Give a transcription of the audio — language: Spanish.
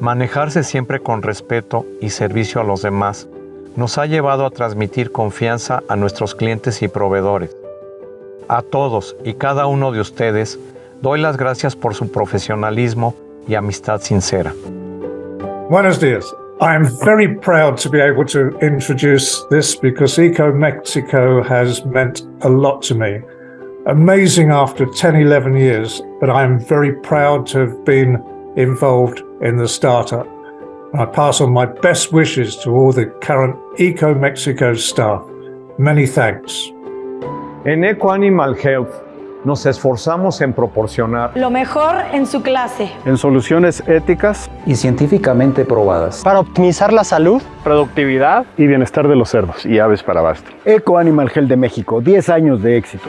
Manejarse siempre con respeto y servicio a los demás nos ha llevado a transmitir confianza a nuestros clientes y proveedores. A todos y cada uno de ustedes doy las gracias por su profesionalismo y amistad sincera. Buenos días. I am very proud to be able to introduce this because Eco Mexico has meant a lot to me. Amazing after 10, 11 years, but I am very proud to have been involved in the startup. I pass on my best wishes to all the current Eco Mexico staff. Many thanks. En Eco Animal Health nos esforzamos en proporcionar lo mejor en su clase, en soluciones éticas y científicamente probadas para optimizar la salud, productividad y bienestar de los cerdos y aves para abasto. Eco Animal Health de México, 10 años de éxito.